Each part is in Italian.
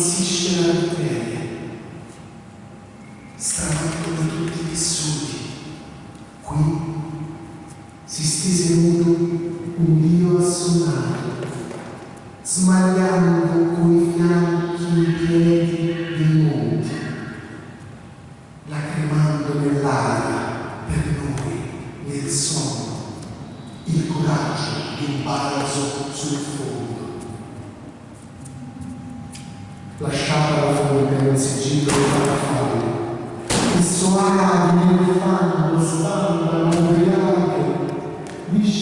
existe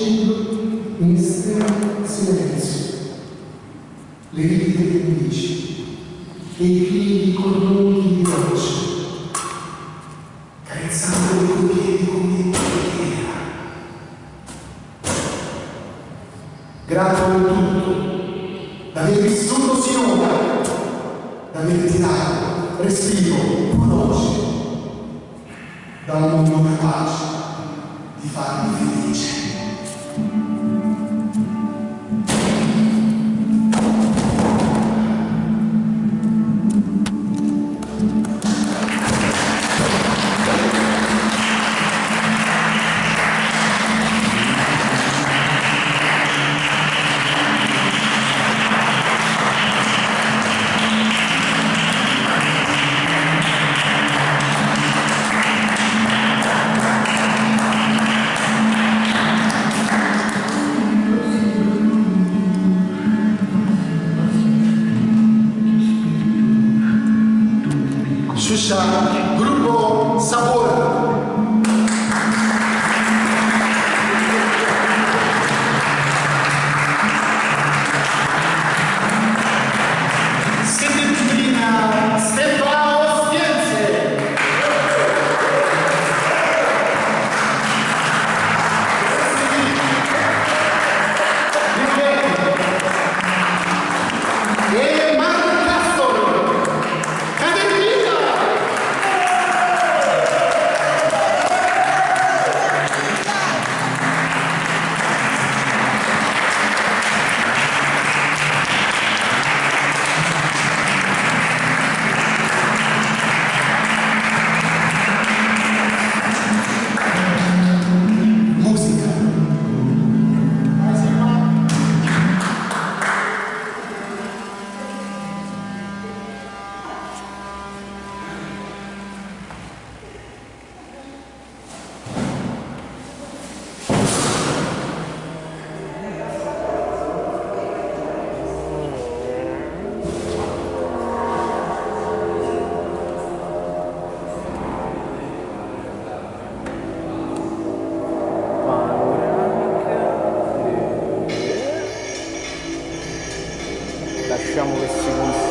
in estremo Silenzio, le righe delle 15 e i figli di cordoni di roccia, carezzando i tuoi piedi come in preghiera. Grato a tutto, d'aver vissuto sinora, d'aver tirato respiro, conosce, da un mondo capace di farmi felice. Чеша, Группо, Собора. riusciamo questi con